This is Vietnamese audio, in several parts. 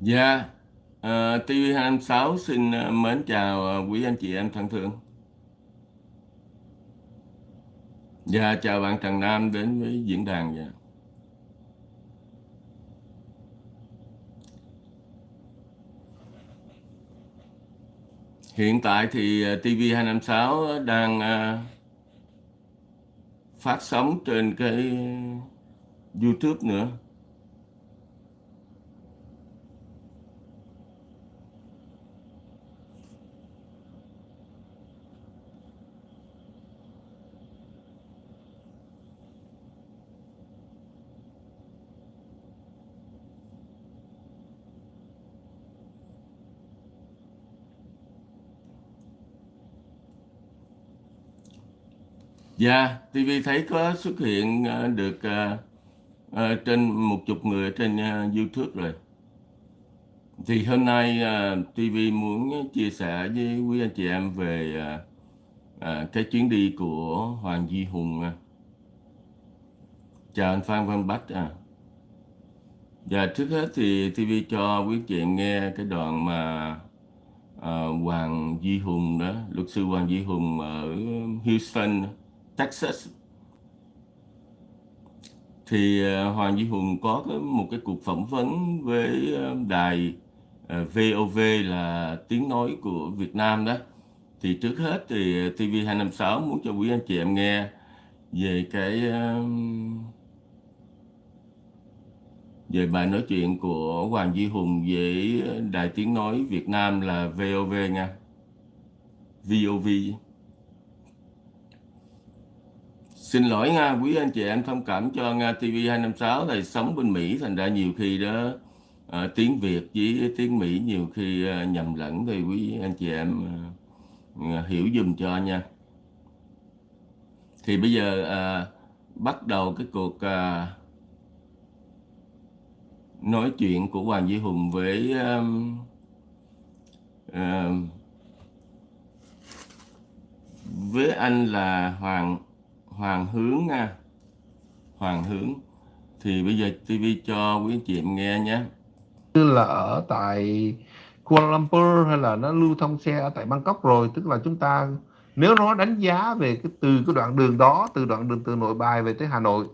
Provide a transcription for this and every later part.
Dạ, ờ, TV256 xin ờ, mến chào ờ, quý anh chị em thân thương. Dạ, chào bạn Trần Nam đến với diễn đàn. Dạ. Hiện tại thì ờ, TV256 đang phát sóng trên cái YouTube nữa. Dạ, TV thấy có xuất hiện ờ, được ờ, ờ, trên một chục người trên YouTube rồi. Thì hôm nay TV muốn chia sẻ với quý anh chị em về cái chuyến đi của Hoàng Duy Hùng. Chào anh Phan Văn Bách. À. Dạ, trước hết thì TV cho quý anh chị em nghe cái đoạn mà Hoàng Duy Hùng đó, luật sư Hoàng Duy Hùng ở Houston, Texas thì ờ, Hoàng Duy Hùng có một cái cuộc phỏng vấn với ờ, đài ờ, VOV là tiếng nói của Việt Nam đó. Thì trước hết thì TV256 muốn cho quý anh chị em nghe về cái về bài nói chuyện của Hoàng Duy Hùng với đài tiếng nói Việt Nam là VOV nha. VOV. Xin lỗi nha, quý anh chị em thông cảm cho Nga TV256 này sống bên Mỹ thành ra nhiều khi đó ờ, tiếng Việt với tiếng Mỹ nhiều khi ờ, nhầm lẫn thì quý anh chị em ờ, ờ, hiểu dùm cho nha. Thì bây giờ ờ, bắt đầu cái cuộc ờ, nói chuyện của Hoàng Duy Hùng với ờm, ờm, với anh là Hoàng Hoàng Hướng nha. Hoàng Hướng thì bây giờ TV cho quý anh chị em nghe nhé. như là ở tại Kuala Lumpur hay là nó lưu thông xe ở tại Bangkok rồi, tức là chúng ta, nếu nó đánh giá về cái từ cái đoạn đường đó, từ đoạn đường từ Nội Bài về tới Hà Nội,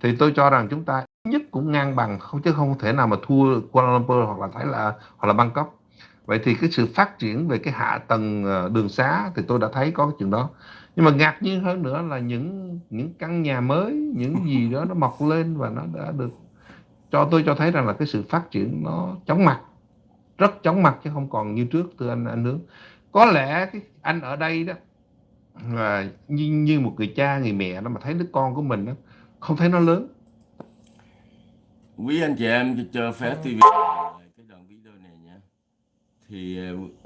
thì tôi cho rằng chúng ta nhất cũng ngang bằng, không, chứ không thể nào mà thua Kuala Lumpur hoặc là Thái là hoặc là Bangkok vậy thì cái sự phát triển về cái hạ tầng ờ, đường xá thì tôi đã thấy có cái chuyện đó nhưng mà ngạc nhiên hơn nữa là những những căn nhà mới những gì đó nó mọc lên và nó đã được cho tôi cho thấy rằng là cái sự phát triển nó chóng mặt rất chóng mặt chứ không còn như trước từ anh anh nướng có lẽ cái anh ở đây đó là như như một người cha người mẹ đó mà thấy đứa con của mình đó không thấy nó lớn. Quý anh chị em cho phép TV cái đoạn video này nhé. Thì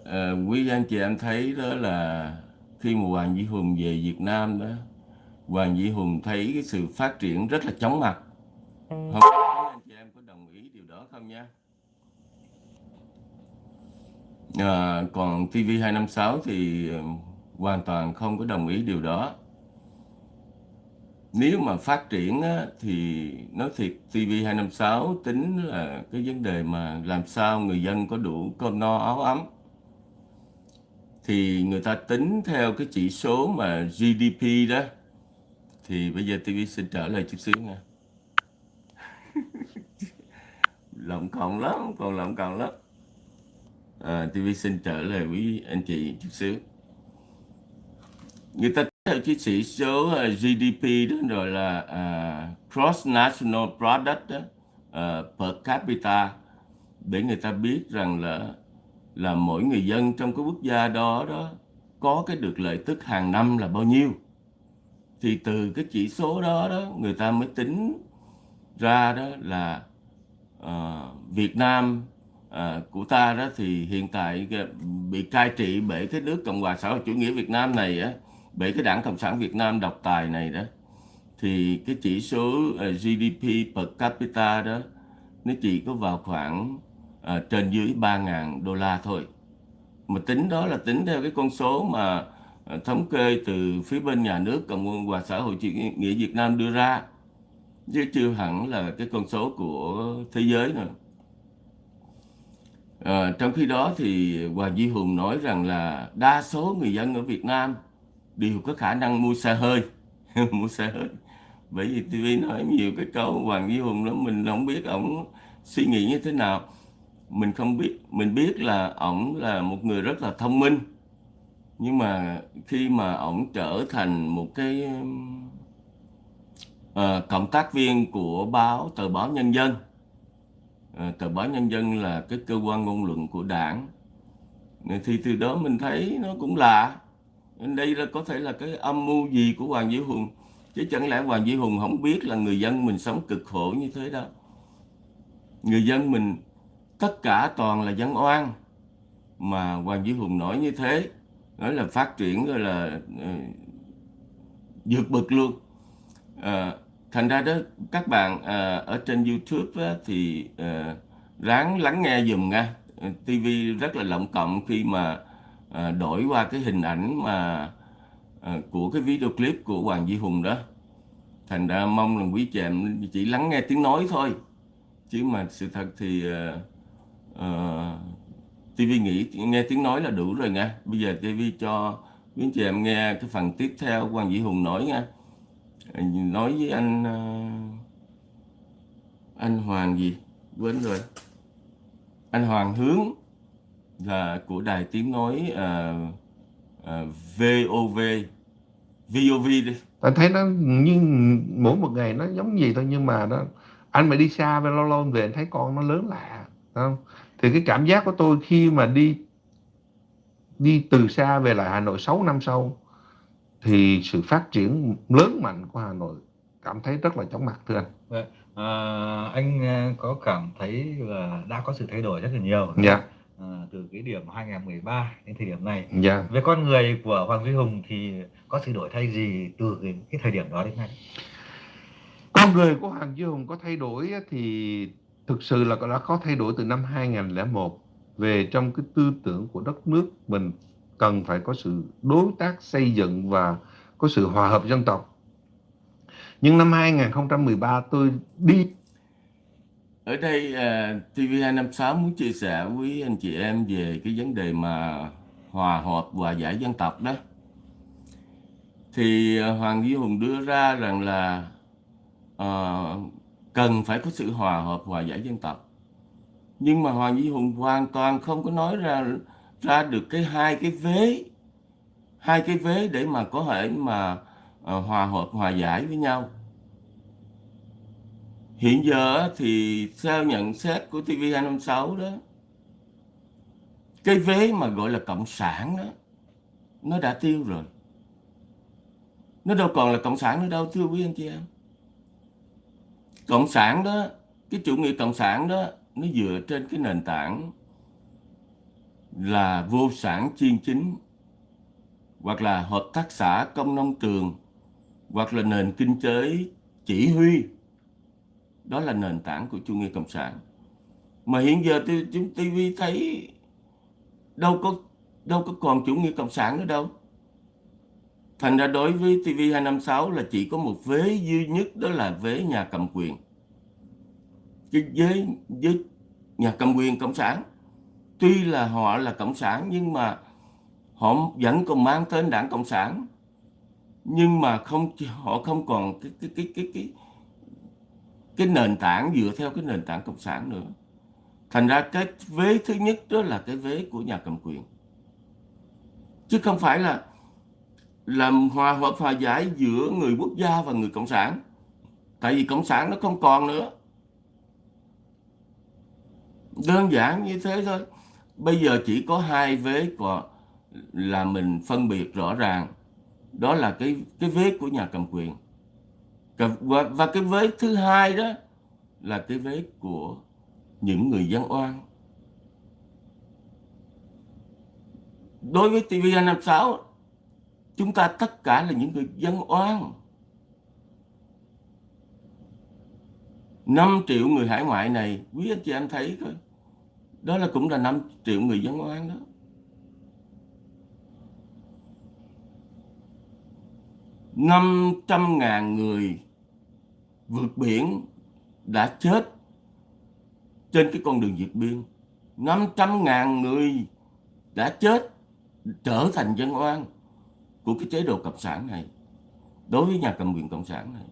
ờ, quý anh chị em thấy đó là khi mà Hoàng Duy Hùng về Việt Nam đó, Hoàng Duy Hùng thấy cái sự phát triển rất là chóng mặt. Không biết anh chị em có đồng ý điều đó không nha? À, còn TV256 thì um, hoàn toàn không có đồng ý điều đó. Nếu mà phát triển á, thì nói thiệt TV256 tính là cái vấn đề mà làm sao người dân có đủ cơm no áo ấm thì người ta tính theo cái chỉ số mà GDP đó. Thì bây giờ TV xin trở lại chút xíu nha. Lộn còn lắm còn lộn còn lắm. À, TV xin trở lại quý anh chị chút xíu. Người ta theo cái chỉ số à, GDP đó rồi là à, uh, Cross National Product đó, uh, per capita. Để người ta biết rằng là là mỗi người dân trong cái quốc gia đó đó có cái được lợi tức hàng năm là bao nhiêu. Thì từ cái chỉ số đó đó người ta mới tính ra đó là uh, Việt Nam uh, của ta đó thì hiện tại bị cai trị bởi cái nước Cộng hòa xã hội chủ nghĩa Việt Nam này á bởi cái đảng Cộng sản Việt Nam độc tài này đó thì cái chỉ số ờ, uh, GDP per capita đó nó chỉ có vào khoảng à, trên dưới 3.000 đô la thôi. Mà tính đó là tính theo cái con số mà à, thống kê từ phía bên nhà nước Cộng và xã hội chủ nghĩa Việt Nam đưa ra. Chứ chưa hẳn là cái con số của thế giới nữa. À, trong khi đó thì Hoàng Duy Hùng nói rằng là đa số người dân ở Việt Nam đều có khả năng mua xe hơi. Mua xe hơi. Bởi vì TV nói nhiều cái câu Hoàng Duy Hùng đó mình không biết ổng suy nghĩ như thế nào mình không biết mình biết là ổng là một người rất là thông minh. Nhưng mà khi mà ổng trở thành một cái uh, cộng tác viên của báo tờ báo Nhân dân. Uh, tờ báo Nhân dân là cái cơ quan ngôn luận của đảng. Thì từ đó mình thấy nó cũng lạ. Đây là có thể là cái âm mưu gì của Hoàng Duy Hùng. Chứ chẳng lẽ Hoàng Duy Hùng không biết là người dân mình sống cực khổ như thế đó. Người dân mình tất cả toàn là dân oan. Mà Hoàng Duy Hùng nói như thế nói là phát triển rồi là uh, bực luôn. Uh, thành ra đó các bạn uh, ở trên YouTube á, thì uh, ráng lắng nghe dùm nha. TV rất là lộng cộng khi mà uh, đổi qua cái hình ảnh mà uh, của cái video clip của Hoàng Duy Hùng đó. Thành ra mong là quý chị em chỉ lắng nghe tiếng nói thôi. Chứ mà sự thật thì uh, Ờ, uh, TV nghĩ nghe tiếng nói là đủ rồi nha. Bây giờ TV cho quý chị em nghe cái phần tiếp theo Hoàng Vĩ Hùng nói nha. Ờ, nói với anh uh, anh Hoàng gì? Quên rồi. Anh Hoàng Hướng là của đài tiếng nói uh, uh, VOV VOV đi. Anh thấy nó như mỗi một ngày nó giống gì thôi nhưng mà nó anh mà đi xa về lâu lâu về anh thấy con nó lớn lạ không? Thì cái cảm giác của tôi khi mà đi đi từ xa về lại Hà Nội 6 năm sau thì sự phát triển lớn mạnh của Hà Nội cảm thấy rất là chóng mặt thưa anh. Vậy, à, anh à, có cảm thấy là đã có sự thay đổi rất là nhiều. Dạ. À, từ cái điểm 2013 đến thời điểm này. Dạ. Về con người của Hoàng Duy Hùng thì có sự đổi thay gì từ cái, cái thời điểm đó đến nay? Con người của Hoàng Duy Hùng có thay đổi thì thực sự là đã có thay đổi từ năm 2001 về trong cái tư tưởng của đất nước mình cần phải có sự đối tác xây dựng và có sự hòa hợp dân tộc. Nhưng năm 2013 tôi đi ở đây à, uh, TV256 muốn chia sẻ với anh chị em về cái vấn đề mà hòa hợp và giải dân tộc đó. Thì uh, Hoàng Duy Hùng đưa ra rằng là uh, cần phải có sự hòa hợp hòa giải dân tộc. Nhưng mà Hoàng Duy Hùng hoàn toàn không có nói ra ra được cái hai cái vế hai cái vế để mà có thể mà uh, hòa hợp hòa giải với nhau. Hiện giờ thì theo nhận xét của TV256 đó cái vế mà gọi là cộng sản đó nó đã tiêu rồi. Nó đâu còn là cộng sản nữa đâu thưa quý anh chị em cộng sản đó, cái chủ nghĩa cộng sản đó, nó dựa trên cái nền tảng là vô sản chiên chính, hoặc là hợp tác xã công nông trường, hoặc là nền kinh tế chỉ huy. Đó là nền tảng của chủ nghĩa cộng sản. Mà hiện giờ chúng TV thấy đâu có đâu có còn chủ nghĩa cộng sản nữa đâu thành ra đối với TV256 là chỉ có một vế duy nhất, đó là vế nhà cầm quyền. Cái với với nhà cầm quyền cộng sản. Tuy là họ là cộng sản, nhưng mà họ vẫn còn mang tên đảng cộng sản. Nhưng mà không, họ không còn cái cái cái cái cái cái nền tảng dựa theo cái nền tảng cộng sản nữa. Thành ra cái vế thứ nhất đó là cái vế của nhà cầm quyền. Chứ không phải là làm hòa hợp hòa giải giữa người quốc gia và người cộng sản. Tại vì cộng sản nó không còn nữa. Đơn giản như thế thôi. Bây giờ chỉ có hai vế còn là mình phân biệt rõ ràng. Đó là cái cái vế của nhà cầm quyền. Và, và cái vế thứ hai đó là cái vế của những người dân oan. Đối với TV256 chúng ta tất cả là những người dân oan. 5 triệu người hải ngoại này, quý anh chị em thấy coi. Đó là cũng là 5 triệu người dân oan đó. Năm trăm ngàn người vượt biển đã chết trên cái con đường vượt biên. 500 ngàn người đã chết trở thành dân oan của cái chế độ cộng sản này, đối với nhà cầm quyền cộng sản này.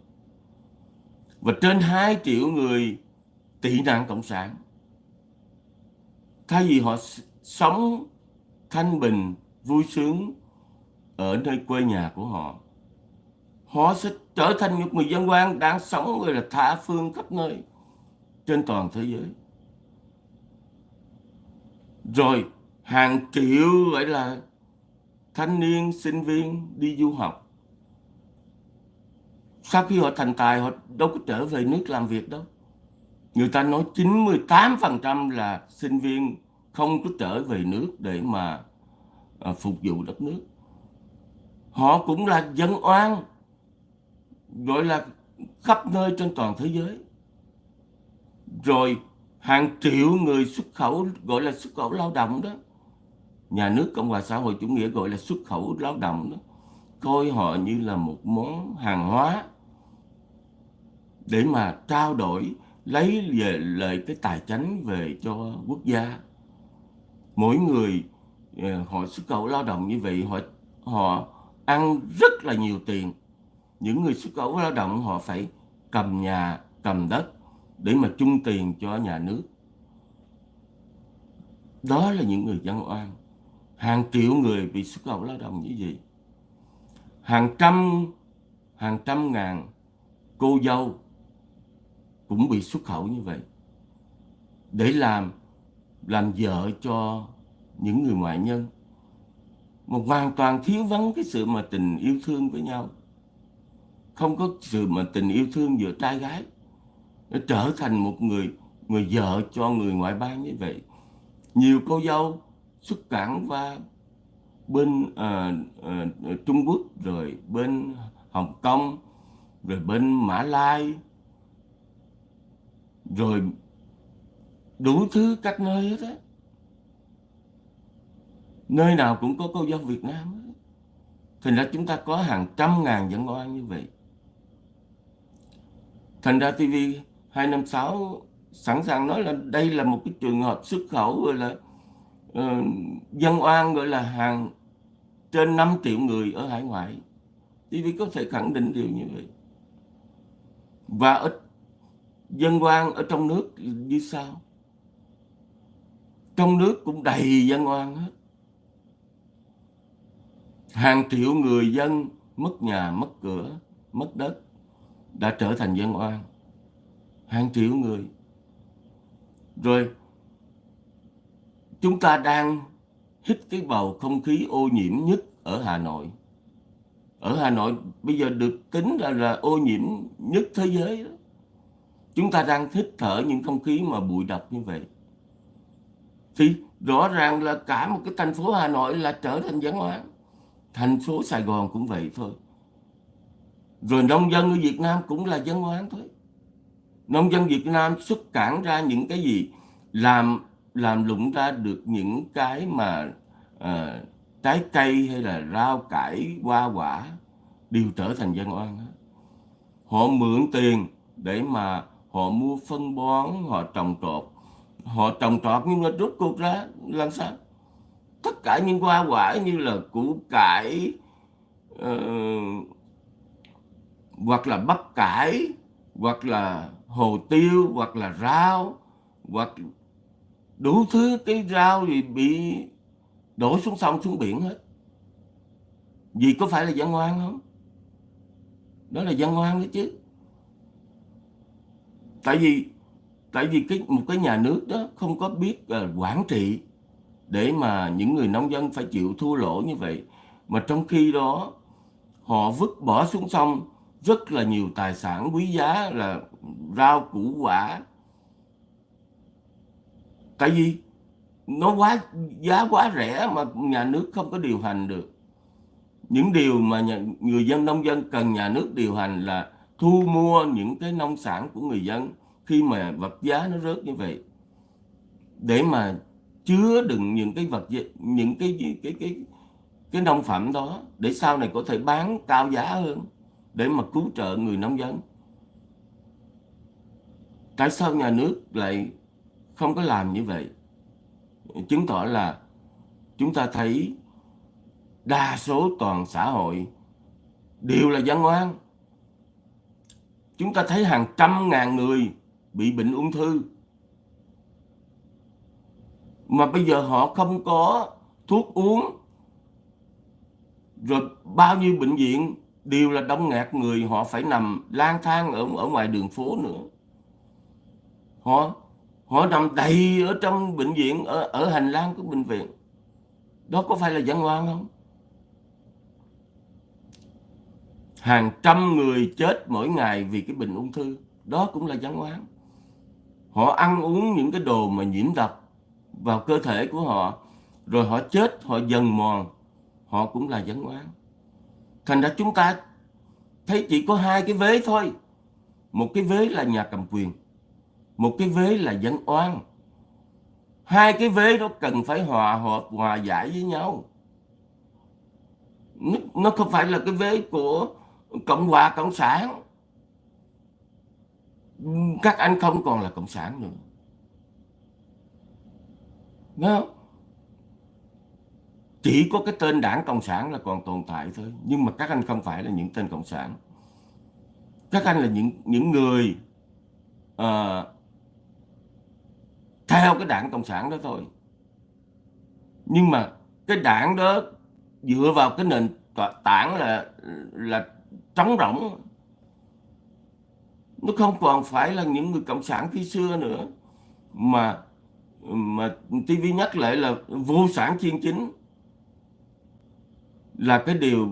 Và trên 2 triệu người tị nạn cộng sản, thay vì họ sống thanh bình, vui sướng ở nơi quê nhà của họ họ sẽ trở thành một người dân quan đang sống gọi là tha phương khắp nơi trên toàn thế giới. Rồi hàng triệu gọi là thanh niên sinh viên đi du học. Sau khi họ thành tài họ đâu có trở về nước làm việc đâu. Người ta nói 98% là sinh viên không có trở về nước để mà à, phục vụ đất nước. Họ cũng là dân oan gọi là khắp nơi trên toàn thế giới. Rồi hàng triệu người xuất khẩu gọi là xuất khẩu lao động đó nhà nước cộng hòa xã hội chủ nghĩa gọi là xuất khẩu lao động đó, coi họ như là một món hàng hóa để mà trao đổi, lấy về lợi cái tài chánh về cho quốc gia. Mỗi người ờ, họ xuất khẩu lao động như vậy, họ họ ăn rất là nhiều tiền. Những người xuất khẩu lao động, họ phải cầm nhà, cầm đất để mà chung tiền cho nhà nước. Đó là những người dân oan hàng triệu người bị xuất khẩu lao động như vậy. Hàng trăm hàng trăm ngàn cô dâu cũng bị xuất khẩu như vậy. Để làm làm vợ cho những người ngoại nhân. Mà hoàn toàn thiếu vắng cái sự mà tình yêu thương với nhau. Không có sự mà tình yêu thương giữa trai gái. Nó trở thành một người người vợ cho người ngoại bang như vậy. Nhiều cô dâu xuất cảng qua bên uh, uh, Trung Quốc rồi bên Hồng Kông rồi bên Mã Lai rồi đủ thứ các nơi hết á nơi nào cũng có cô dâu Việt Nam hết. thành ra chúng ta có hàng trăm ngàn dân oan như vậy thành ra TV 256 sẵn sàng nói là đây là một cái trường hợp xuất khẩu rồi. là Ờ, dân oan gọi là hàng trên 5 triệu người ở hải ngoại. TV có thể khẳng định điều như vậy. Và ở dân oan ở trong nước như sao trong nước cũng đầy dân oan hết. Hàng triệu người dân mất nhà, mất cửa, mất đất đã trở thành dân oan. Hàng triệu người. Rồi chúng ta đang hít cái bầu không khí ô nhiễm nhất ở Hà Nội. Ở Hà Nội bây giờ được tính là là ô nhiễm nhất thế giới đó. chúng ta đang hít thở những không khí mà bụi độc như vậy. Thì rõ ràng là cả một cái thành phố Hà Nội là trở thành dân hóa, thành phố Sài Gòn cũng vậy thôi. Rồi nông dân ở Việt Nam cũng là dân hoán thôi. Nông dân Việt Nam xuất cản ra những cái gì? Làm làm lụng ra được những cái mà uh, trái cây hay là rau cải hoa quả đều trở thành dân oan hết. Họ mượn tiền để mà họ mua phân bón họ trồng trọt. Họ trồng trọt nhưng mà rút cuộc ra làm sao? Tất cả những hoa quả như là củ cải uh, hoặc là bắp cải hoặc là hồ tiêu hoặc là rau hoặc đủ thứ cái rau thì bị đổ xuống sông xuống biển hết. Vì có phải là dân ngoan không? Đó là dân ngoan đấy chứ. Tại vì tại vì cái một cái nhà nước đó không có biết uh, quản trị để mà những người nông dân phải chịu thua lỗ như vậy. Mà trong khi đó họ vứt bỏ xuống sông rất là nhiều tài sản quý giá là rau củ quả tại vì nó quá giá quá rẻ mà nhà nước không có điều hành được. Những điều mà nhà, người dân nông dân cần nhà nước điều hành là thu mua những cái nông sản của người dân khi mà vật giá nó rớt như vậy. Để mà chứa đựng những cái vật những cái cái cái cái, cái nông phẩm đó để sau này có thể bán cao giá hơn để mà cứu trợ người nông dân. Tại sao nhà nước lại không có làm như vậy. Chứng tỏ là chúng ta thấy đa số toàn xã hội đều là dân oan. Chúng ta thấy hàng trăm ngàn người bị bệnh ung thư. Mà bây giờ họ không có thuốc uống, rồi bao nhiêu bệnh viện đều là đông nghẹt người, họ phải nằm lang thang ở ở ngoài đường phố nữa. Họ họ nằm đầy ở trong bệnh viện, ở ở hành lang của bệnh viện. Đó có phải là dân oan không? Hàng trăm người chết mỗi ngày vì cái bệnh ung thư. Đó cũng là dân oan họ ăn uống những cái đồ mà nhiễm độc vào cơ thể của họ, rồi họ chết, họ dần mòn. Họ cũng là dân oan thành ra chúng ta thấy chỉ có hai cái vế thôi. Một cái vế là nhà cầm quyền một cái vế là dân oan hai cái vế đó cần phải hòa hợp hòa giải với nhau nó, không phải là cái vế của cộng hòa cộng sản các anh không còn là cộng sản nữa Đúng không? Chỉ có cái tên đảng Cộng sản là còn tồn tại thôi. Nhưng mà các anh không phải là những tên Cộng sản. Các anh là những những người uh, theo cái đảng Cộng sản đó thôi. Nhưng mà cái đảng đó dựa vào cái nền tảng là là trống rỗng. Nó không còn phải là những người cộng sản khi xưa nữa. Mà mà TV nhắc lại là vô sản chuyên chính là cái điều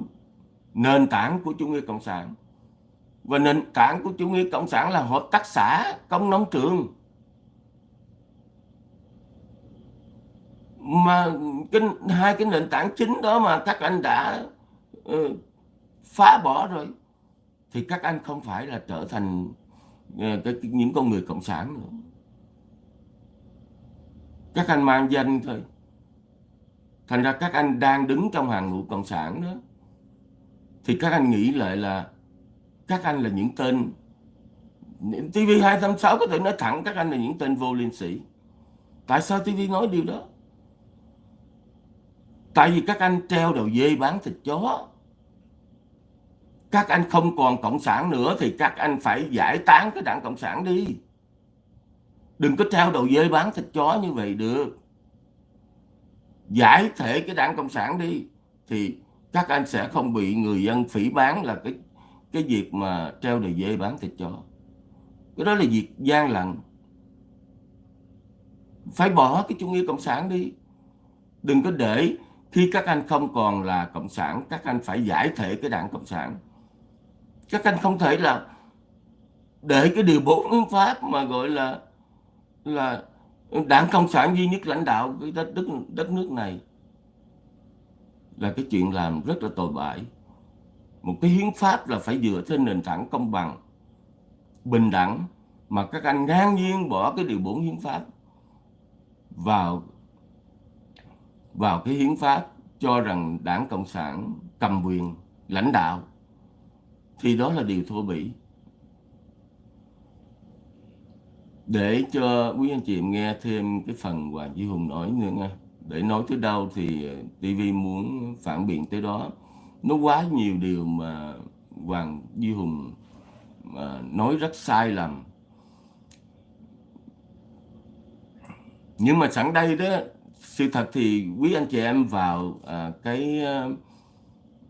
nền tảng của chủ nghĩa cộng sản. Và nền tảng của chủ nghĩa cộng sản là hợp tác xã công nông trường. Mà cái hai cái nền tảng chính đó mà các anh đã uh, phá bỏ rồi thì các anh không phải là trở thành uh, cái, những con người cộng sản nữa. Các anh mang danh thôi. Thành ra các anh đang đứng trong hàng ngũ cộng sản đó. Thì các anh nghĩ lại là các anh là những tên TV286 có thể nói thẳng các anh là những tên vô liên sĩ tại sao TV nói điều đó? Tại vì các anh treo đầu dê bán thịt chó. Các anh không còn cộng sản nữa thì các anh phải giải tán cái đảng cộng sản đi. Đừng có treo đầu dê bán thịt chó như vậy được. Giải thể cái đảng cộng sản đi thì các anh sẽ không bị người dân phỉ bán là cái cái việc mà treo đầu dê bán thịt chó. Cái đó là việc gian lận. Phải bỏ cái chủ nghĩa cộng sản đi. Đừng có để khi các anh không còn là cộng sản các anh phải giải thể cái đảng cộng sản. Các anh không thể là để cái điều bốn hiến pháp mà gọi là là đảng cộng sản duy nhất lãnh đạo cái đất, đất đất nước này là cái chuyện làm rất là tồi bại. Một cái hiến pháp là phải dựa trên nền tảng công bằng bình đẳng mà các anh ngang nhiên bỏ cái điều bốn hiến pháp vào vào cái hiến pháp cho rằng đảng cộng sản cầm quyền, lãnh đạo, thì đó là điều thô bỉ. Để cho quý anh chị em nghe thêm cái phần Hoàng Duy Hùng nói nữa nha. Để nói tới đâu thì TV muốn phản biện tới đó. Nó quá nhiều điều mà Hoàng Duy Hùng mà nói rất sai lầm. Nhưng mà sẵn đây đó sự thật thì quý anh chị em vào à, cái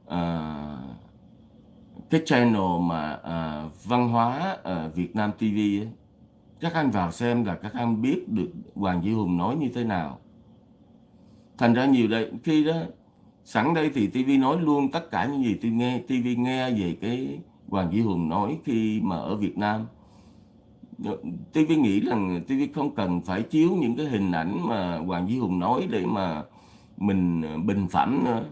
à, cái channel mà à, văn hóa à, Việt Nam TV ấy, các anh vào xem là các anh biết được Hoàng Duy Hùng nói như thế nào. Thành ra nhiều đây khi đó sẵn đây thì TV nói luôn tất cả những gì tôi nghe TV nghe về cái Hoàng Duy Hùng nói khi mà ở Việt Nam. TV nghĩ rằng TV không cần phải chiếu những cái hình ảnh mà Hoàng Duy Hùng nói để mà mình ờ, bình phẩm nữa.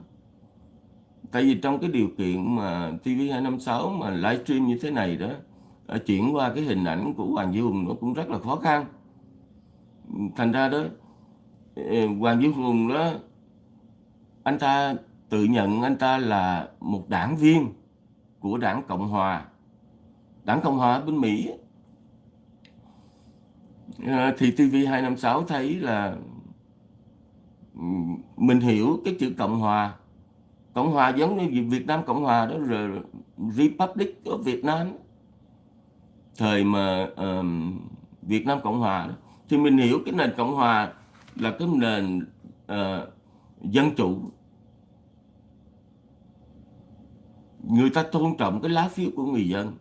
Tại vì trong cái điều kiện mà TV256 mà livestream như thế này đó ờ, chuyển qua cái hình ảnh của Hoàng Duy Hùng nó cũng rất là khó khăn. Thành ra đó ờ, Hoàng Duy Hùng đó, anh ta tự nhận anh ta là một đảng viên của đảng Cộng Hòa. Đảng Cộng Hòa bên Mỹ ờ, thì TV256 thấy là mình hiểu cái chữ cộng hòa. Cộng hòa giống như Việt Nam cộng hòa đó rồi Republic của Việt Nam. Thời mà um, Việt Nam cộng hòa đó, thì mình hiểu cái nền cộng hòa là cái nền uh, dân chủ. Người ta tôn trọng cái lá phiếu của người dân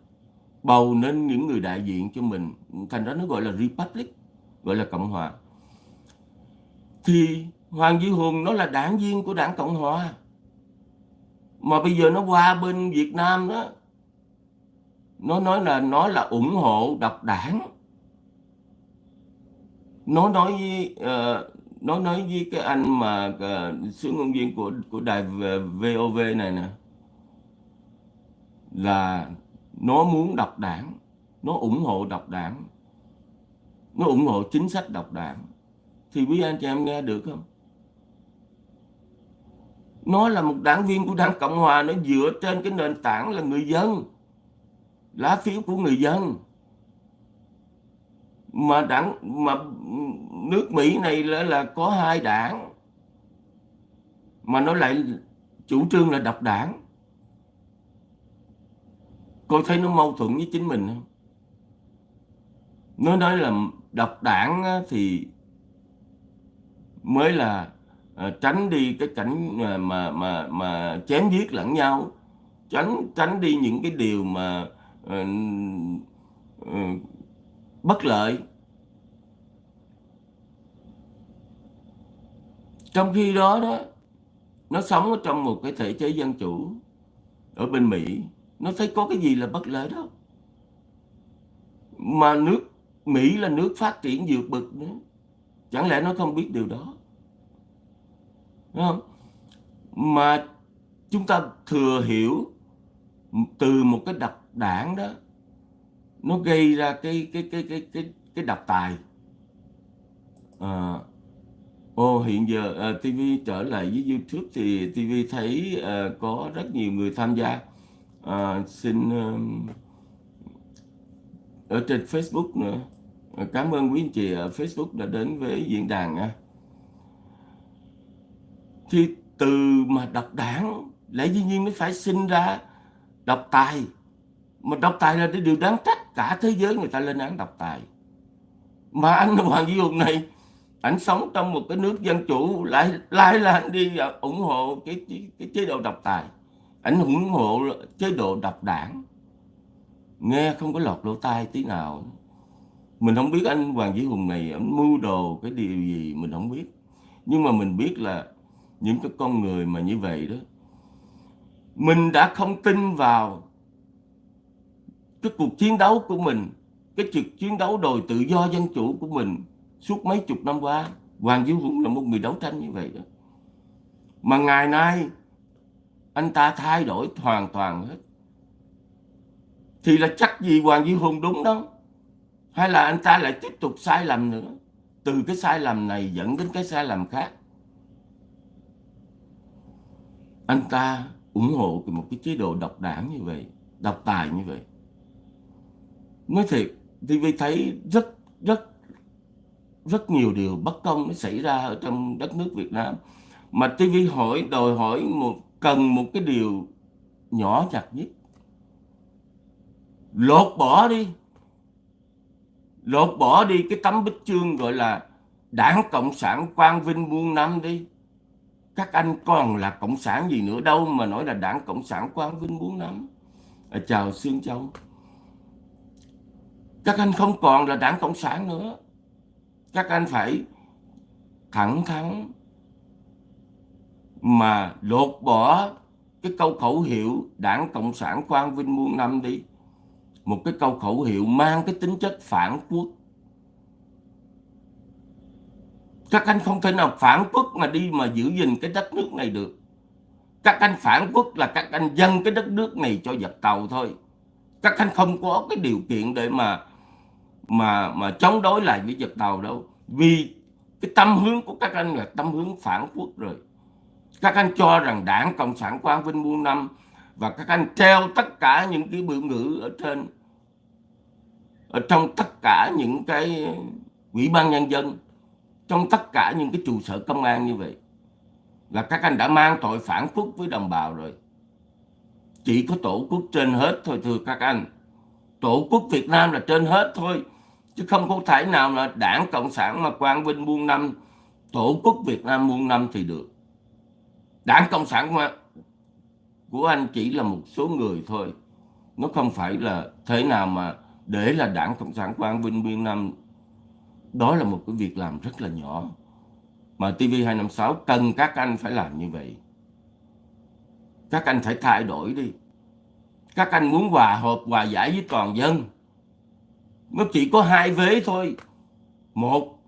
bầu nên những người đại diện cho mình. Thành ra nó gọi là republic gọi là cộng hòa. Thì Hoàng Duy Hùng nó là đảng viên của đảng Cộng Hòa. Mà bây giờ nó qua bên Việt Nam đó nó nói là nó là ủng hộ độc đảng. Nó nói với uh, nó nói với cái anh mà ờ, uh, sứ ngôn viên của của đài ờ, VOV này nè là nó muốn độc đảng. Nó ủng hộ độc đảng. Nó ủng hộ chính sách độc đảng. Thì quý anh chị em nghe được không? Nó là một đảng viên của đảng cộng hòa. Nó dựa trên cái nền tảng là người dân. Lá phiếu của người dân. Mà đảng mà nước Mỹ này là, là có hai đảng. Mà nó lại chủ trương là độc đảng cô thấy nó mâu thuẫn với chính mình không? Nó nói là độc đảng thì mới là à, tránh đi cái cảnh mà mà mà, mà chém giết lẫn nhau. Tránh tránh đi những cái điều mà uh, uh, bất lợi. Trong khi đó đó nó sống ở trong một cái thể chế dân chủ ở bên Mỹ nó thấy có cái gì là bất lợi đâu mà nước Mỹ là nước phát triển vượt bậc nữa. Chẳng lẽ nó không biết điều đó? Đúng không? Mà chúng ta thừa hiểu từ một cái đặc đảng đó nó gây ra cái cái cái cái cái cái độc tài. À, ô hiện giờ à, uh, TV trở lại với YouTube thì TV thấy uh, có rất nhiều người tham gia à, xin uh, ở trên Facebook nữa. À, cảm ơn quý anh chị ở Facebook đã đến với diễn đàn nha. Thì từ mà đọc đảng lẽ dĩ nhiên nó phải sinh ra độc tài. Mà độc tài là cái điều đáng trách cả thế giới người ta lên án độc tài. Mà anh Hoàng Duy Hùng này anh sống trong một cái nước dân chủ lại lại là đi ủng hộ cái, cái, cái chế độ độc tài anh ủng hộ chế độ độc đảng. Nghe không có lọt lỗ tai tí nào. Mình không biết anh Hoàng Vĩ Hùng này anh mưu đồ cái điều gì mình không biết. Nhưng mà mình biết là những cái con người mà như vậy đó, mình đã không tin vào cái cuộc chiến đấu của mình, cái cuộc chiến đấu đòi tự do dân chủ của mình suốt mấy chục năm qua. Hoàng Diệu Hùng là một người đấu tranh như vậy đó. Mà ngày nay anh ta thay đổi hoàn toàn hết. Thì là chắc gì Hoàng Duy Hùng đúng đâu? Hay là anh ta lại tiếp tục sai lầm nữa? Từ cái sai lầm này dẫn đến cái sai lầm khác. Anh ta ủng hộ một cái chế độ độc đảng như vậy, độc tài như vậy. Nói thiệt TV thấy rất rất rất nhiều điều bất công nó xảy ra ở trong đất nước Việt Nam. Mà TV hỏi, đòi hỏi một cần một cái điều nhỏ nhặt nhất. Lột bỏ đi. Lột bỏ đi cái tấm bích chương gọi là đảng cộng sản quang vinh muôn năm đi. Các anh còn là cộng sản gì nữa đâu mà nói là đảng cộng sản quang vinh muôn năm. À, chào xương châu. Các anh không còn là đảng cộng sản nữa. Các anh phải thẳng thắn mà lột bỏ cái câu khẩu hiệu đảng cộng sản quang vinh muôn năm đi. Một cái câu khẩu hiệu mang cái tính chất phản quốc. Các anh không thể nào phản quốc mà đi mà giữ gìn cái đất nước này được. Các anh phản quốc là các anh dâng cái đất nước này cho giặc tàu thôi. Các anh không có cái điều kiện để mà mà mà chống đối lại với giặc tàu đâu. Vì cái tâm hướng của các anh là tâm hướng phản quốc rồi các anh cho rằng đảng cộng sản quang vinh muôn năm và các anh treo tất cả những cái biểu ngữ ở trên, ở trong tất cả những cái ủy ban nhân dân, trong tất cả những cái trụ sở công an như vậy, là các anh đã mang tội phản quốc với đồng bào rồi. Chỉ có tổ quốc trên hết thôi, thưa các anh. Tổ quốc Việt Nam là trên hết thôi, chứ không có thể nào là đảng cộng sản mà quang vinh muôn năm, tổ quốc Việt Nam muôn năm thì được đảng cộng sản của, của anh chỉ là một số người thôi. Nó không phải là thế nào mà để là đảng cộng sản quang vinh muôn năm đó là một cái việc làm rất là nhỏ. Mà TV256 cần các anh phải làm như vậy. Các anh phải thay đổi đi. Các anh muốn hòa hợp hòa giải với toàn dân. Nó chỉ có hai vế thôi. Một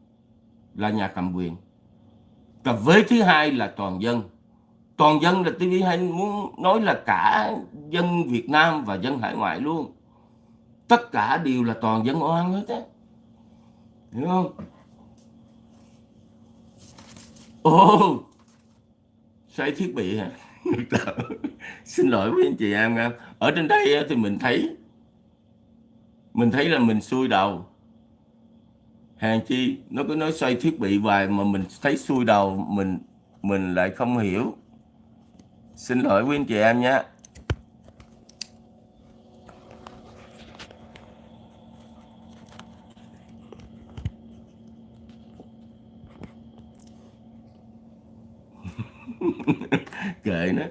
là nhà cầm quyền. Và vế thứ hai là toàn dân toàn dân là TV hay muốn nói là cả dân Việt Nam và dân hải ngoại luôn. Tất cả đều là toàn dân oan hết á. Hiểu không? Ô, xoay thiết bị hả? Xin lỗi với anh chị em nha. Ở trên đây thì mình thấy mình thấy là mình xui đầu. Hàng chi nó cứ nói xoay thiết bị hoài mà mình thấy xui đầu mình mình lại không hiểu xin lỗi quý anh chị em nhé. Kệ nó.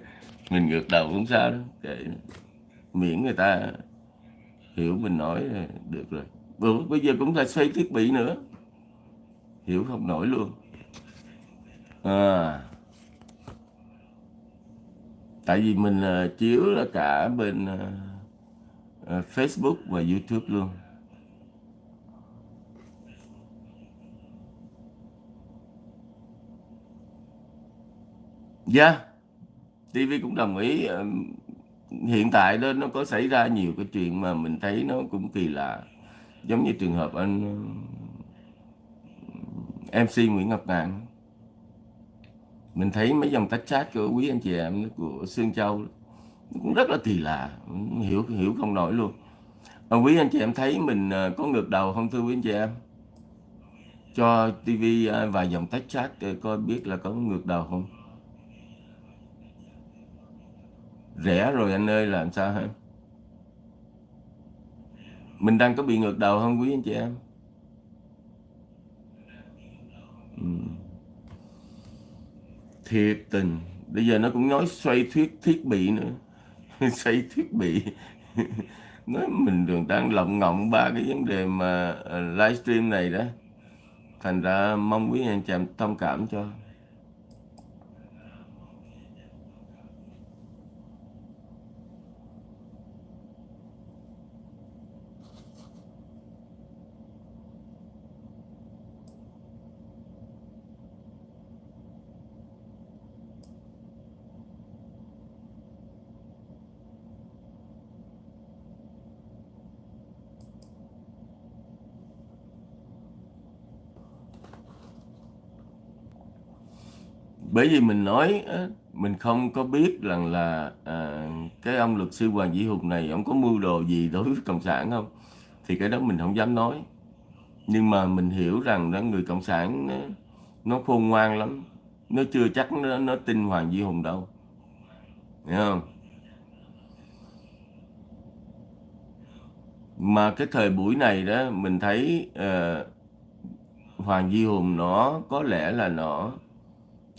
Mình ngược đầu cũng sao đó, kệ nó. miễn người ta hiểu mình nói được rồi. Bữa, bây giờ cũng phải xây thiết bị nữa. Hiểu không? Nổi luôn. À tại vì mình ờ, uh, chiếu là cả bên uh, uh, Facebook và YouTube luôn. Dạ. Yeah. TV cũng đồng ý uh, hiện tại đó nó có xảy ra nhiều cái chuyện mà mình thấy nó cũng kỳ lạ. Giống như trường hợp anh MC Nguyễn Ngọc Ngạn mình thấy mấy dòng tách chat của quý anh chị em của Sương Châu cũng rất là kỳ lạ hiểu hiểu không nổi luôn. À, quý anh chị em thấy mình à, có ngược đầu không thưa quý anh chị em? Cho TV à, vài dòng tách chat à, coi biết là có ngược đầu không? Rẻ rồi anh ơi làm sao hả? Mình đang có bị ngược đầu không quý anh chị em? Ừ thiệt tình. Bây giờ nó cũng nói xoay thuyết thiết bị nữa. Xoay thiết bị. Nói mình đường đang lộng ngọng ba cái vấn đề mà ờ, livestream này đó. Thành ra mong quý anh chị em thông cảm cho. Bởi vì mình nói mình không có biết rằng là à, cái ông luật sư Hoàng Vĩ Hùng này ông có mưu đồ gì đối với cộng sản không? Thì cái đó mình không dám nói. Nhưng mà mình hiểu rằng đó người cộng sản nó, nó khôn ngoan lắm. Nó chưa chắc nó, nó tin Hoàng Vĩ Hùng đâu. Hiểu không? Mà cái thời buổi này đó mình thấy uh, Hoàng Di Hùng nó có lẽ là nó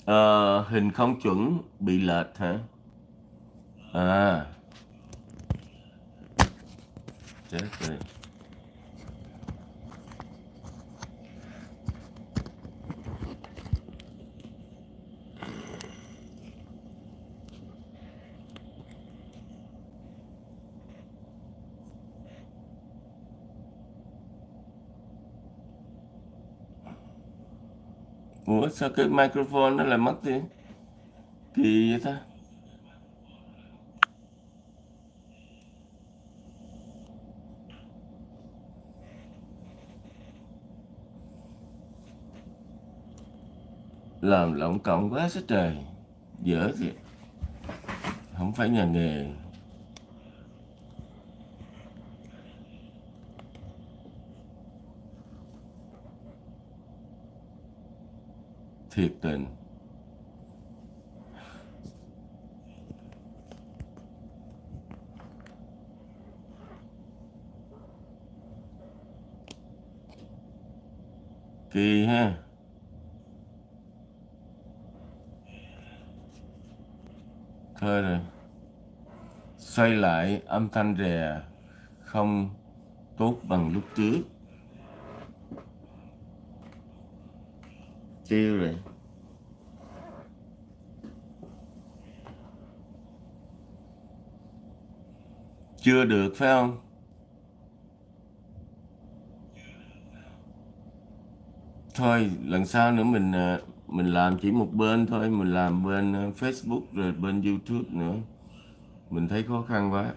à, hình không chuẩn bị lệch hả? À. Chết rồi. Ủa, sao cái microphone nó lại mất đi? Kỳ vậy ta? Làm lộng cộng quá sức trời Dở thiệt Không phải nhà nghề thiệt tình. Kỳ ha. Thôi rồi. Xoay lại âm thanh rè không tốt bằng lúc trước. Tiêu rồi. Chưa được, phải không? Thôi, lần sau nữa mình ờ, mình làm chỉ một bên thôi, mình làm bên ờ, Facebook rồi bên YouTube nữa. Mình thấy khó khăn quá.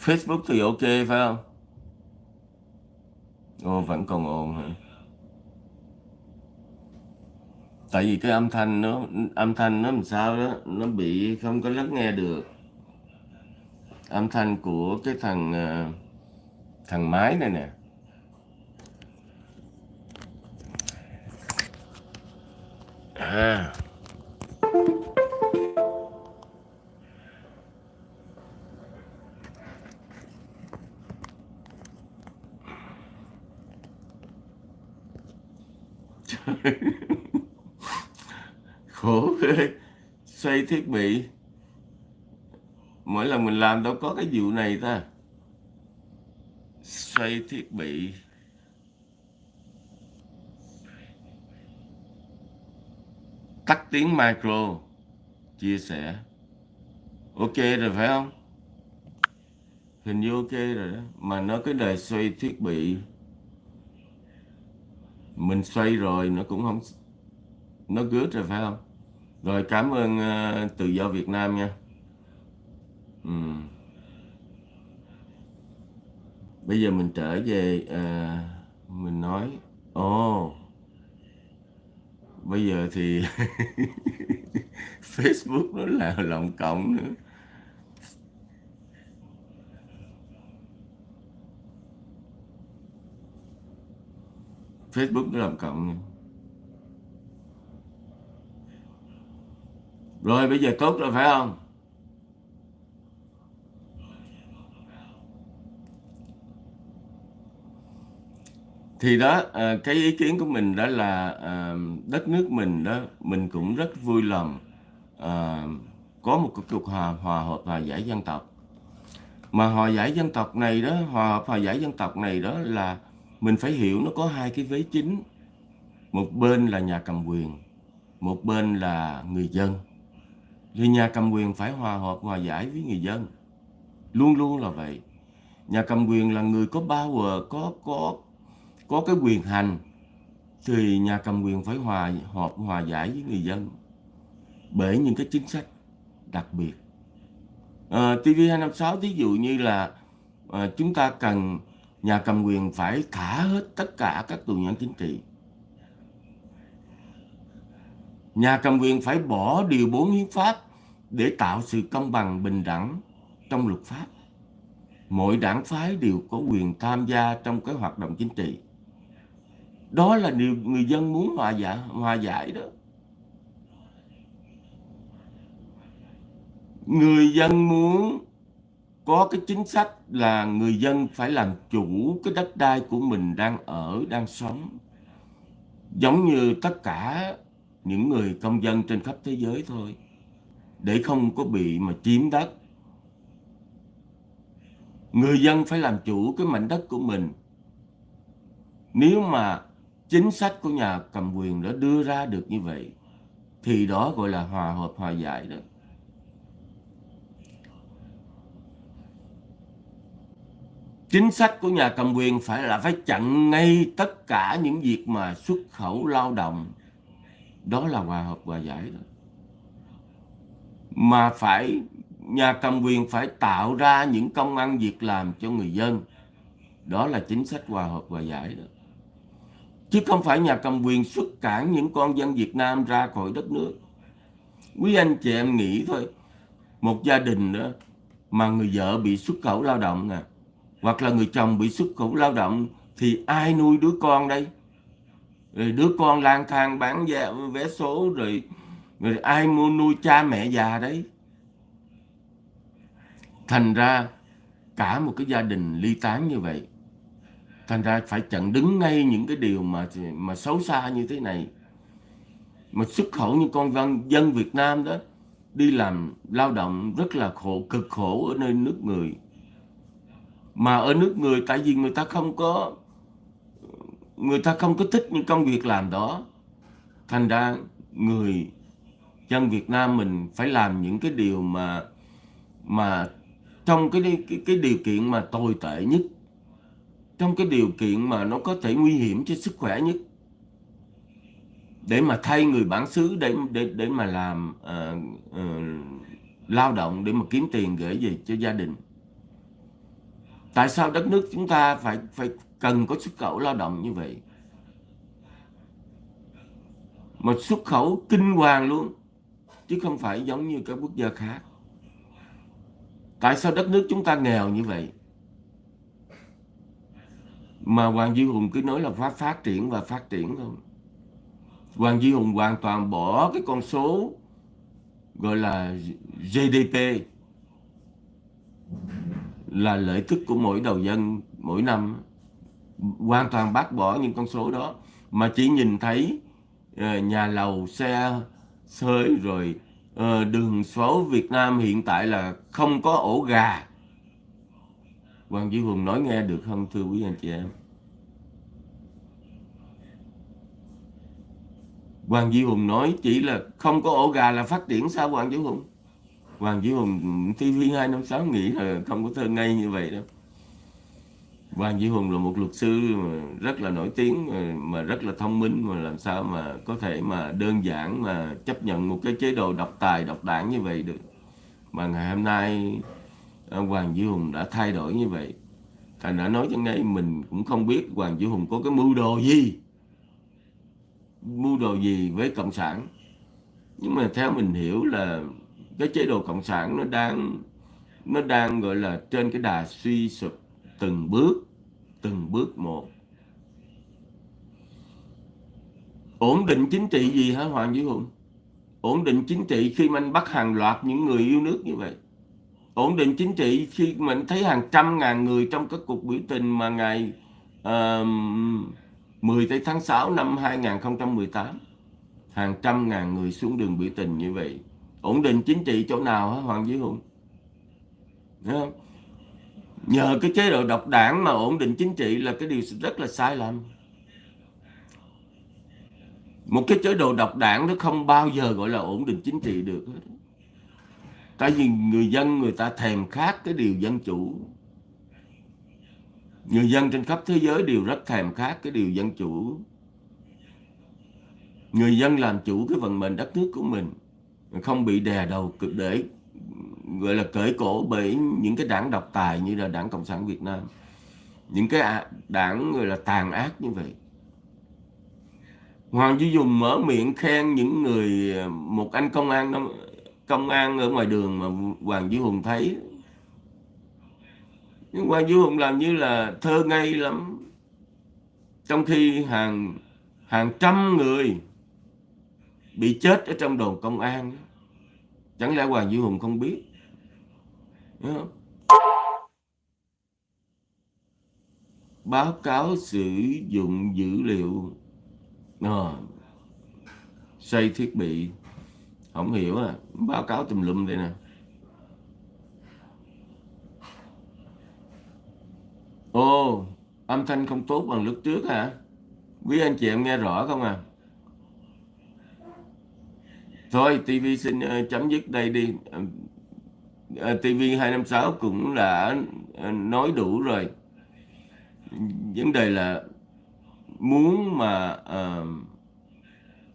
Facebook thì ok, phải không? Ồ vẫn còn ồn hả? Tại vì cái âm thanh nó, âm thanh nó làm sao đó, nó bị không có lắng nghe được. Âm thanh của cái thằng à, thằng máy này nè. À. khổ xây xoay thiết bị. Mỗi lần mình làm đâu có cái vụ này ta. Xoay thiết bị. Tắt tiếng micro. Chia sẻ. Ok rồi phải không? Hình như ok rồi đó. Mà nó cái đề xoay thiết bị. Mình xoay rồi nó cũng không nó gớt rồi phải không? Rồi cảm ơn uh, tự do Việt Nam nha ừ. bây giờ mình trở về uh, mình nói ồ oh, bây giờ thì Facebook nó là lộng cộng nữa Facebook nó làm cộng. Rồi bây giờ tốt rồi phải không? Thì đó, ờ, cái ý kiến của mình đó là ờ, đất nước mình đó, mình cũng rất vui lòng ờ, có một cuộc hòa, hòa hợp hòa giải dân tộc. Mà hòa giải dân tộc này đó, hòa hợp hòa giải dân tộc này đó là mình phải hiểu nó có hai cái vế chính. Một bên là nhà cầm quyền, một bên là người dân thì nhà cầm quyền phải hòa hợp hòa giải với người dân. Luôn luôn là vậy. Nhà cầm quyền là người có power có có có cái quyền hành thì nhà cầm quyền phải hòa hợp hòa giải với người dân. Bởi những cái chính sách đặc biệt. À, TV256 ví dụ như là à, chúng ta cần nhà cầm quyền phải thả hết tất cả các tù nhân chính trị. Nhà cầm quyền phải bỏ điều 4 hiến pháp để tạo sự công bằng bình đẳng trong luật pháp. Mỗi đảng phái đều có quyền tham gia trong cái hoạt động chính trị. Đó là điều người dân muốn hòa giải, hòa giải đó. Người dân muốn có cái chính sách là người dân phải làm chủ cái đất đai của mình đang ở, đang sống. Giống như tất cả những người công dân trên khắp thế giới thôi, để không có bị mà chiếm đất. Người dân phải làm chủ cái mảnh đất của mình. Nếu mà chính sách của nhà cầm quyền đã đưa ra được như vậy, thì đó gọi là hòa hợp, hòa giải đó. Chính sách của nhà cầm quyền phải là phải chặn ngay tất cả những việc mà xuất khẩu lao động đó là hòa hợp hòa giải đó mà phải, nhà cầm quyền phải tạo ra những công ăn việc làm cho người dân. Đó là chính sách hòa hợp hòa giải đó. Chứ không phải nhà cầm quyền xuất cản những con dân Việt Nam ra khỏi đất nước. Quý anh chị em nghĩ thôi, một gia đình đó mà người vợ bị xuất khẩu lao động nè, hoặc là người chồng bị xuất khẩu lao động, thì ai nuôi đứa con đây? Rồi đứa con lang thang bán vé, vé số rồi rồi ai mua nuôi cha mẹ già đấy. Thành ra cả một cái gia đình ly tán như vậy thành ra phải chặn đứng ngay những cái điều mà mà xấu xa như thế này. Mà xuất khẩu như con dân dân Việt Nam đó đi làm lao động rất là khổ cực khổ ở nơi nước người. Mà ở nước người tại vì người ta không có người ta không có thích những công việc làm đó. Thành ra người dân Việt Nam mình phải làm những cái điều mà mà trong cái cái, cái điều kiện mà tồi tệ nhất trong cái điều kiện mà nó có thể nguy hiểm cho sức khỏe nhất. Để mà thay người bản xứ để để để mà làm uh, uh, lao động để mà kiếm tiền gửi về cho gia đình tại sao đất nước chúng ta phải phải cần có xuất khẩu lao động như vậy? Mà xuất khẩu kinh hoàng luôn, chứ không phải giống như các quốc gia khác. Tại sao đất nước chúng ta nghèo như vậy? Mà Hoàng Duy Hùng cứ nói là phát phát triển và phát triển không? Hoàng Duy Hùng hoàn toàn bỏ cái con số gọi là GDP là lợi tức của mỗi đầu dân mỗi năm. Hoàn toàn bác bỏ những con số đó. Mà chỉ nhìn thấy uh, nhà lầu xe sới rồi uh, đường số Việt Nam hiện tại là không có ổ gà. Hoàng Duy Hùng nói nghe được không thưa quý anh chị em? Hoàng Duy Hùng nói chỉ là không có ổ gà là phát triển sao Hoàng Duy Hùng? Hoàng Duy Hùng TV256 nghĩ là không có thơ ngây như vậy đâu. Hoàng Duy Hùng là một luật sư rất là nổi tiếng, mà rất là thông minh, mà làm sao mà có thể mà đơn giản mà chấp nhận một cái chế độ độc tài, độc đảng như vậy được. Mà ngày hôm nay à, Hoàng Duy Hùng đã thay đổi như vậy. Thành đã nói cho ngay mình cũng không biết Hoàng Duy Hùng có cái mưu đồ gì. Mưu đồ gì với cộng sản. Nhưng mà theo mình hiểu là cái chế độ cộng sản nó đang nó đang gọi là trên cái đà suy sụp từng bước từng bước một. Ổn định chính trị gì hả Hoàng Duy Hùng? Ổn định chính trị khi mình bắt hàng loạt những người yêu nước như vậy. Ổn định chính trị khi mình thấy hàng trăm ngàn người trong các cuộc biểu tình mà ngày uh, 10 tháng 6 năm 2018 hàng trăm ngàn người xuống đường biểu tình như vậy ổn định chính trị chỗ nào hả, Hoàng Duy Hùng? Không? nhờ cái chế độ độc đảng mà ổn định chính trị là cái điều rất là sai lầm. Một cái chế độ độc đảng nó không bao giờ gọi là ổn định chính trị được tại vì người dân người ta thèm khát cái điều dân chủ. Người dân trên khắp thế giới đều rất thèm khát cái điều dân chủ. Người dân làm chủ cái vận mệnh đất nước của mình không bị đè đầu cực để, gọi là, cởi cổ bởi những cái đảng độc tài như là đảng cộng sản việt nam. Những cái đảng, gọi là, tàn ác như vậy. Hoàng duy dùng mở miệng khen những người, một anh công an công an ở ngoài đường mà hoàng duy hùng thấy. Nhưng Hoàng Duy Hùng làm như là thơ ngây lắm. Trong khi hàng hàng trăm người bị chết ở trong đồn công an. Chẳng lẽ Hoàng Duy Hùng không biết? Không? báo cáo sử dụng dữ liệu. À, xây thiết bị. Không hiểu à. Báo cáo tùm lum đây nè. Ô âm thanh không tốt bằng lúc trước hả? Quý anh chị em nghe rõ không à? Thôi, TV xin uh, chấm dứt đây đi. Uh, TV 256 cũng đã uh, nói đủ rồi. Vấn đề là muốn mà uh,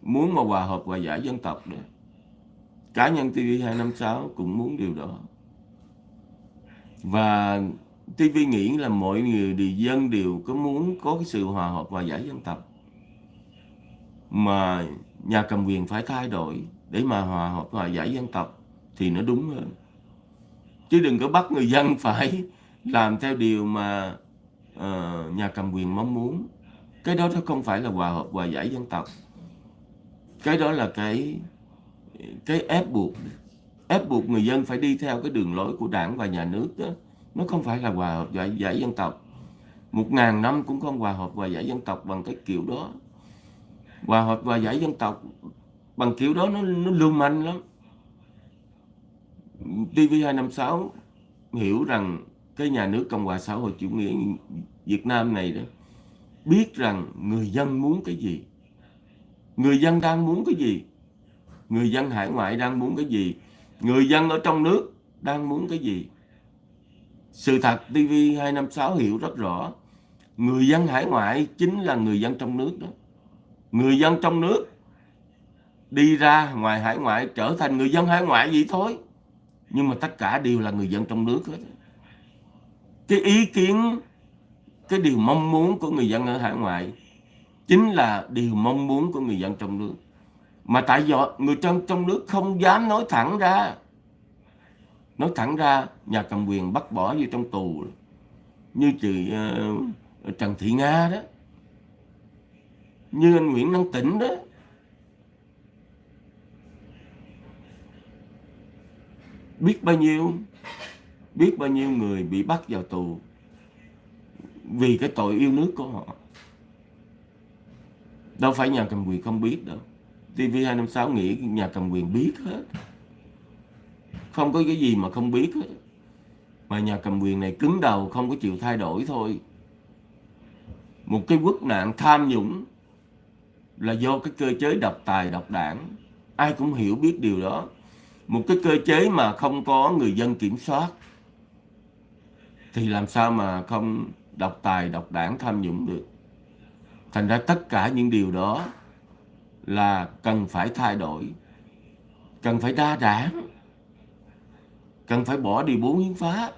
muốn mà hòa hợp hòa giải dân tộc được. Cá nhân TV 256 cũng muốn điều đó. Và TV nghĩ là mọi người đều dân đều có muốn có cái sự hòa hợp và giải dân tộc mà nhà cầm quyền phải thay đổi để mà hòa hợp hòa giải dân tộc thì nó đúng hơn. Chứ đừng có bắt người dân phải làm theo điều mà uh, nhà cầm quyền mong muốn. Cái đó nó không phải là hòa hợp hòa giải dân tộc. Cái đó là cái cái ép buộc. Ép buộc người dân phải đi theo cái đường lối của đảng và nhà nước đó. Nó không phải là hòa hợp giải, giải dân tộc. Một ngàn năm cũng không hòa hợp hòa giải dân tộc bằng cái kiểu đó. Hòa hợp hòa giải dân tộc bằng kiểu đó nó nó lưu manh lắm. TV256 hiểu rằng cái nhà nước Cộng hòa xã hội chủ nghĩa Việt Nam này đó, biết rằng người dân muốn cái gì. Người dân đang muốn cái gì? Người dân hải ngoại đang muốn cái gì? Người dân ở trong nước đang muốn cái gì? Sự thật TV256 hiểu rất rõ, người dân hải ngoại chính là người dân trong nước đó. Người dân trong nước đi ra ngoài hải ngoại trở thành người dân hải ngoại vậy thôi. Nhưng mà tất cả đều là người dân trong nước hết. Cái ý kiến cái điều mong muốn của người dân ở hải ngoại chính là điều mong muốn của người dân trong nước. Mà tại do người trong trong nước không dám nói thẳng ra. Nói thẳng ra nhà cầm quyền bắt bỏ vô trong tù. Như chị uh, Trần Thị Nga đó. Như anh Nguyễn Năng Tĩnh đó. Biết bao nhiêu? Biết bao nhiêu người bị bắt vào tù vì cái tội yêu nước của họ? Đâu phải nhà cầm quyền không biết đâu. TV256 nghĩ nhà cầm quyền biết hết. Không có cái gì mà không biết hết. Mà nhà cầm quyền này cứng đầu, không có chịu thay đổi thôi. Một cái quốc nạn tham nhũng là do cái cơ chế độc tài, độc đảng. Ai cũng hiểu biết điều đó một cái cơ chế mà không có người dân kiểm soát. Thì làm sao mà không độc tài, độc đảng tham nhũng được? Thành ra tất cả những điều đó là cần phải thay đổi. Cần phải đa đảng. Cần phải bỏ điều bốn hiến pháp.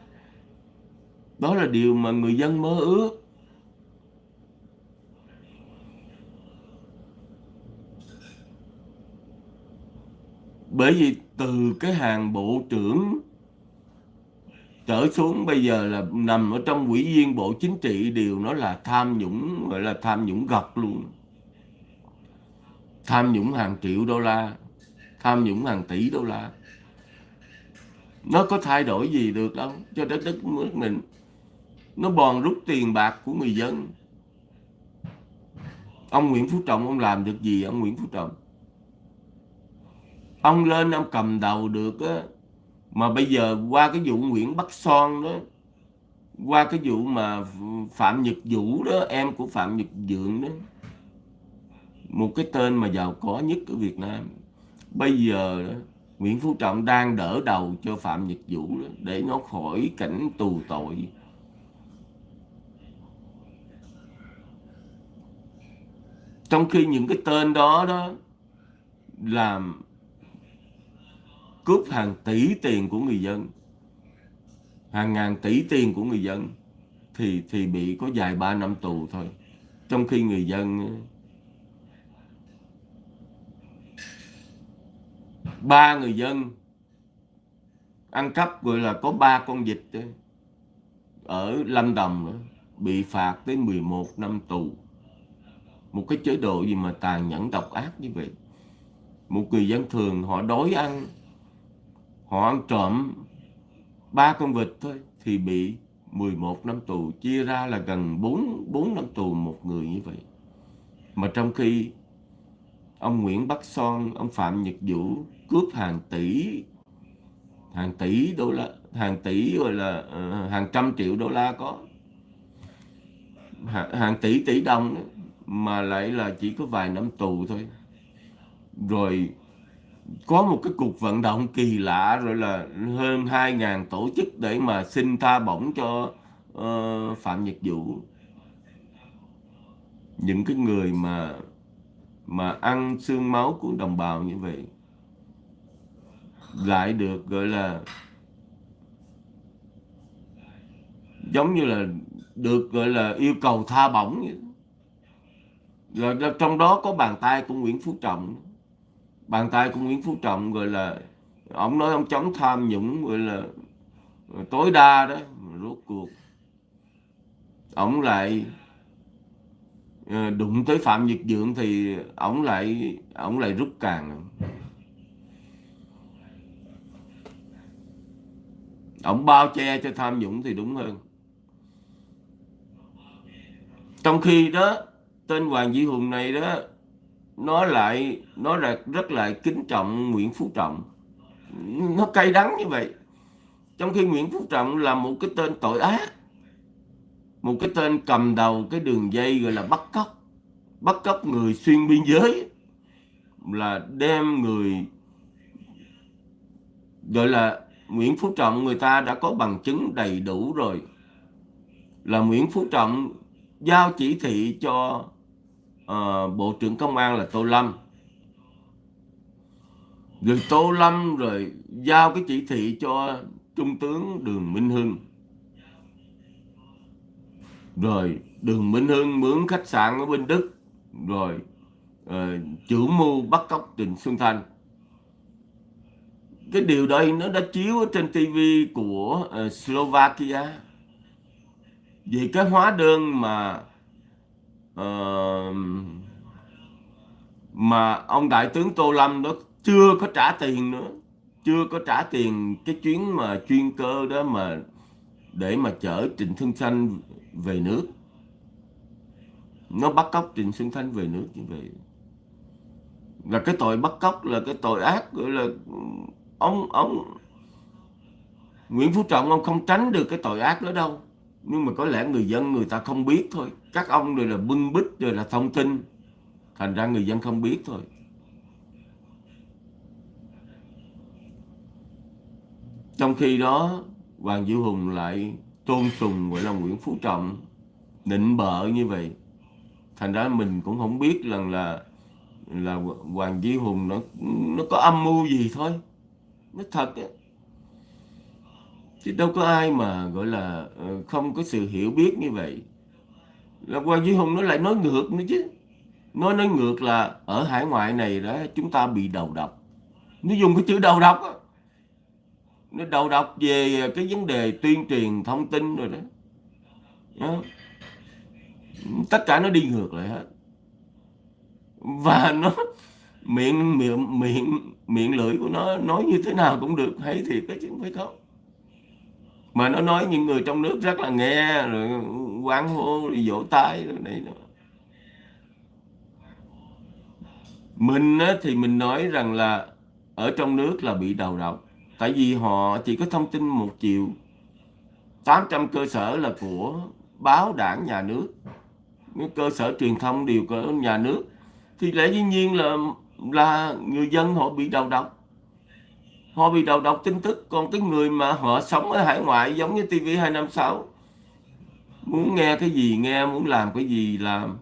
Đó là điều mà người dân mơ ước. Bởi vì từ cái hàng bộ trưởng trở xuống bây giờ là nằm ở trong quỹ viên bộ chính trị đều nó là tham nhũng, gọi là tham nhũng gật luôn. Tham nhũng hàng triệu đô la, tham nhũng hàng tỷ đô la. Nó có thay đổi gì được đâu, cho đất đất nước mình. Nó bòn rút tiền bạc của người dân. Ông Nguyễn Phú Trọng, ông làm được gì, ông Nguyễn Phú Trọng? Ông lên ông cầm đầu được á. Mà bây giờ qua cái vụ Nguyễn Bắc Son đó qua cái vụ mà Phạm Nhật Vũ đó em của Phạm Nhật Dượng đó một cái tên mà giàu có nhất ở Việt Nam. Bây giờ đó, Nguyễn Phú Trọng đang đỡ đầu cho Phạm Nhật Vũ đó, để nó khỏi cảnh tù tội. Trong khi những cái tên đó đó làm cướp hàng tỷ tiền của người dân. Hàng ngàn tỷ tiền của người dân thì thì bị có dài ba năm tù thôi. Trong khi người dân ba người dân ăn cắp gọi là có ba con vịt ở Lâm Đồng nữa, bị phạt tới 11 năm tù. Một cái chế độ gì mà tàn nhẫn độc ác như vậy. Một người dân thường họ đói ăn họ ăn trộm ba con vịt thôi thì bị 11 năm tù chia ra là gần 4, 4 năm tù một người như vậy. Mà trong khi ông Nguyễn Bắc Son ông Phạm Nhật Vũ cướp hàng tỷ hàng tỷ đô la hàng tỷ gọi là uh, hàng trăm triệu đô la có hàng, hàng tỷ tỷ đồng mà lại là chỉ có vài năm tù thôi. Rồi có một cái cuộc vận động kỳ lạ rồi là hơn 2.000 tổ chức để mà xin tha bổng cho uh, Phạm Nhật Vũ. Những cái người mà mà ăn xương máu của đồng bào như vậy lại được gọi là giống như là được gọi là yêu cầu tha bổng rồi là trong đó có bàn tay của Nguyễn Phú Trọng bàn tay của Nguyễn Phú Trọng, gọi là, ông nói ông chống tham nhũng, gọi là, tối đa đó rốt cuộc, ông lại ờ, đụng tới Phạm Nhật Dượng thì ông lại ông lại rút càng. Ông bao che cho tham nhũng thì đúng hơn. Trong khi đó, tên Hoàng Duy Hùng này đó nó lại, nó là rất lại kính trọng Nguyễn Phú Trọng. Nó cay đắng như vậy. Trong khi Nguyễn Phú Trọng là một cái tên tội ác, một cái tên cầm đầu cái đường dây gọi là bắt cóc bắt cóc người xuyên biên giới, là đem người gọi là Nguyễn Phú Trọng người ta đã có bằng chứng đầy đủ rồi. Là Nguyễn Phú Trọng giao chỉ thị cho uh, Bộ trưởng Công an là Tô Lâm. Rồi Tô Lâm rồi giao cái chỉ thị cho Trung tướng Đường Minh Hưng. Rồi Đường Minh Hưng mướn khách sạn ở bên Đức. Rồi uh, chủ mưu bắt cóc Trịnh Xuân Thanh. Cái điều đây nó đã chiếu ở trên TV của uh, Slovakia. Vì cái hóa đơn mà uh, mà ông đại tướng Tô Lâm đó chưa có trả tiền nữa. Chưa có trả tiền cái chuyến mà chuyên cơ đó mà để mà chở Trịnh Xuân Thanh về nước. Nó bắt cóc Trịnh Xuân Thanh về nước như vậy. Là cái tội bắt cóc là cái tội ác gọi là ông ông Nguyễn Phú Trọng ông không tránh được cái tội ác đó đâu nhưng mà có lẽ người dân, người ta không biết thôi. Các ông rồi là bưng bít rồi là thông tin. Thành ra người dân không biết thôi. Trong khi đó, Hoàng Diệu Hùng lại tôn sùng gọi là Nguyễn Phú Trọng, nịnh bợ như vậy. Thành ra mình cũng không biết rằng là là Hoàng Diệu Hùng nó nó có âm mưu gì thôi. Nó thật ấy chứ đâu có ai mà gọi là ờ, không có sự hiểu biết như vậy. Là quan Duy Hùng nó lại nói ngược nữa chứ. Nói nói ngược là ở hải ngoại này đó chúng ta bị đầu độc. Nó dùng cái chữ đầu độc đó. nó đầu độc về cái vấn đề tuyên truyền thông tin rồi đó, đó. tất cả nó đi ngược lại hết. Và nó miệng miệng miệng miệng lưỡi của nó nói như thế nào cũng được hay thiệt cái chứ không phải không mà nó nói những người trong nước rất là nghe rồi quán hô rồi vỗ tay rồi này đó. mình á, thì mình nói rằng là ở trong nước là bị đầu độc tại vì họ chỉ có thông tin một chiều. 800 cơ sở là của báo đảng nhà nước. Cơ sở truyền thông đều của nhà nước. Thì lẽ dĩ nhiên là là người dân họ bị đầu độc họ bị đầu độc tin tức, còn cái người mà họ sống ở hải ngoại giống như TV256 muốn nghe cái gì nghe, muốn làm cái gì làm.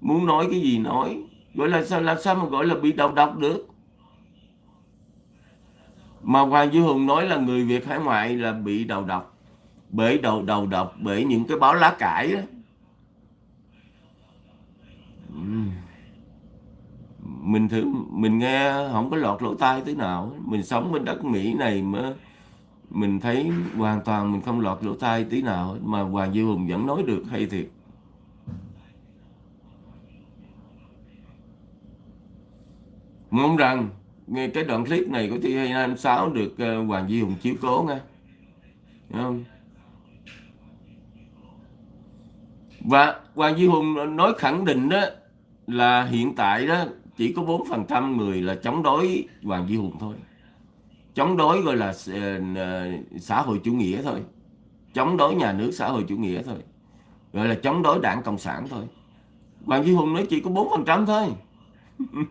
Muốn nói cái gì nói. Gọi là sao, làm sao mà gọi là bị đầu độc được? Mà Hoàng Duy Hùng nói là người Việt hải ngoại là bị đầu độc. Bởi đầu đầu độc, bởi những cái báo lá cải đó mình thử, mình nghe, không có lọt lỗ tai thế nào mình sống bên đất Mỹ này mà mình thấy hoàn toàn mình không lọt lỗ tai tí nào mà Hoàng Duy Hùng vẫn nói được hay thiệt. Mong rằng nghe cái đoạn clip này của T256 được ờ, Hoàng Duy Hùng chiếu cố nha. Đúng không? Và Hoàng Duy Hùng nói khẳng định đó là hiện tại đó chỉ có 4% người là chống đối Hoàng Duy Hùng thôi. Chống đối gọi là ờ, ờ, xã hội chủ nghĩa thôi. Chống đối nhà nước xã hội chủ nghĩa thôi. Gọi là chống đối đảng cộng sản thôi. Hoàng Duy Hùng nói chỉ có 4% thôi.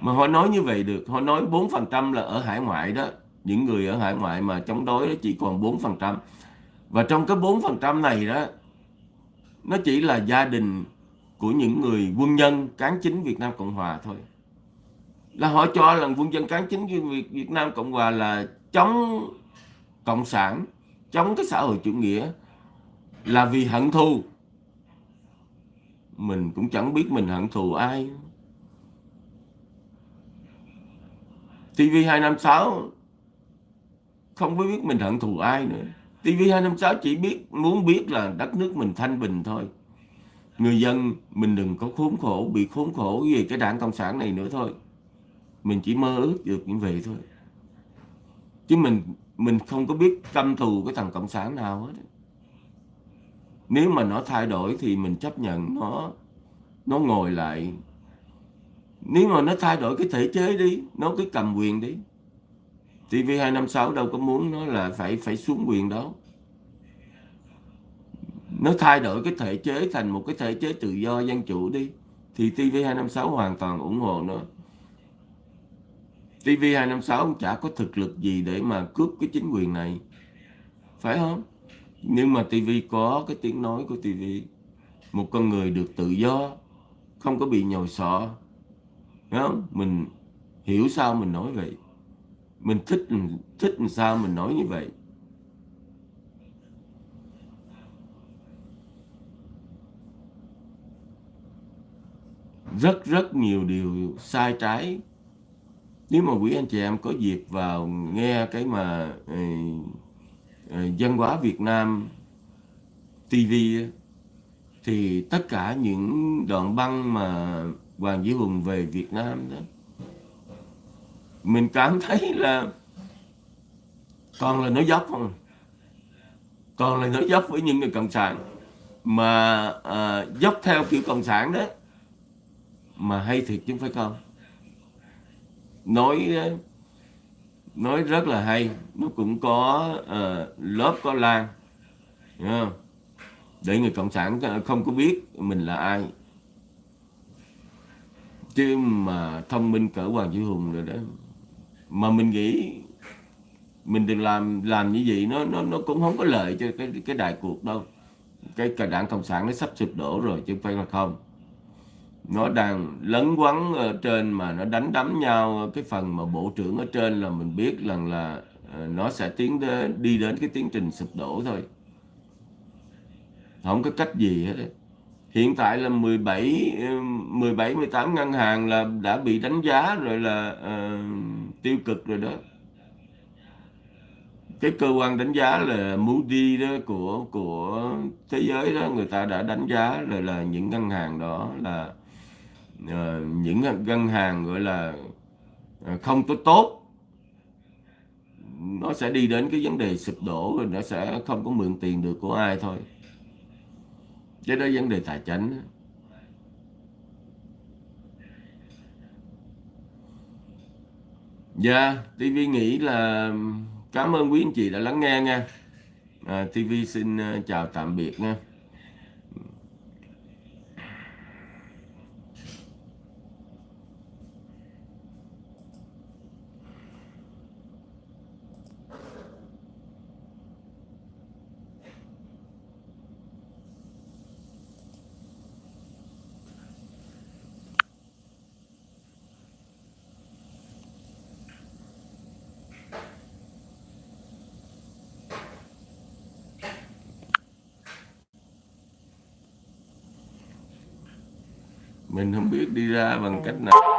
Mà họ nói như vậy được. Họ nói 4% là ở hải ngoại đó. Những người ở hải ngoại mà chống đối đó chỉ còn 4% và trong cái 4% này đó, nó chỉ là gia đình của những người quân nhân cán chính Việt Nam Cộng Hòa thôi. Là họ cho là quân dân cán chính Việt, Việt Nam Cộng Hòa là chống cộng sản chống cái xã hội chủ nghĩa là vì hận thù. Mình cũng chẳng biết mình hận thù ai. TV256 không biết mình hận thù ai nữa. TV256 chỉ biết muốn biết là đất nước mình thanh bình thôi người dân, mình đừng có khốn khổ, bị khốn khổ về cái đảng cộng sản này nữa thôi. Mình chỉ mơ ước được như vậy thôi. Chứ mình mình không có biết căm thù cái thằng cộng sản nào hết nếu mà nó thay đổi thì mình chấp nhận nó nó ngồi lại. Nếu mà nó thay đổi cái thể chế đi, nó cứ cầm quyền đi. TV256 đâu có muốn nó là phải phải xuống quyền đó nó thay đổi cái thể chế thành một cái thể chế tự do dân chủ đi, thì TV256 hoàn toàn ủng hộ nó. TV256 cũng chả có thực lực gì để mà cướp cái chính quyền này. Phải không? Nhưng mà TV có cái tiếng nói của TV một con người được tự do, không có bị nhồi sọ. Không? mình hiểu sao mình nói vậy. Mình thích thích làm sao mình nói như vậy. Rất rất nhiều điều sai trái. Nếu mà quý anh chị em có dịp vào nghe cái mà ờ, ờ, văn hóa Việt Nam TV thì tất cả những đoạn băng mà Hoàng Duy Hùng về Việt Nam đó mình cảm thấy là toàn là nói dốc không à. toàn là nói dốc với những người cộng sản. Mà à, dốc theo kiểu cộng sản đó mà hay thiệt chứ phải không nói nói rất là hay. Nó cũng có uh, lớp có lan để người cộng sản không có biết mình là ai. Chứ mà thông minh cỡ hoàng duy hùng rồi đó. Mà mình nghĩ mình đừng làm làm như vậy nó nó nó cũng không có lợi cho cái cái đại cuộc đâu. Cái cả đảng cộng sản nó sắp sụp đổ rồi chứ không phải là không nó đang lấn quấn ở trên mà nó đánh đấm nhau. Cái phần mà bộ trưởng ở trên là mình biết rằng là ờ, nó sẽ tiến đến đi đến cái tiến trình sụp đổ thôi. Không có cách gì hết hiện tại là 17 17 18 ngân hàng là đã bị đánh giá rồi là uh, tiêu cực rồi đó. Cái cơ quan đánh giá là Moody đó của của thế giới đó người ta đã đánh giá rồi là những ngân hàng đó là uh, Ờ, những ngân hàng gọi là ờ, không có tốt nó sẽ đi đến cái vấn đề sụp đổ rồi nó sẽ không có mượn tiền được của ai thôi cái đó vấn đề tài chính Dạ, yeah, TV nghĩ là cảm ơn quý anh chị đã lắng nghe nha. Ờ, à, TV xin chào tạm biệt nha. Mình không biết đi ra bằng cách nào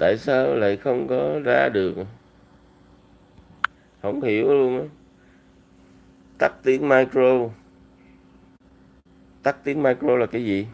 tại sao lại không có ra được? Không hiểu luôn á. Tắt tiếng micro. Tắt tiếng micro là cái gì?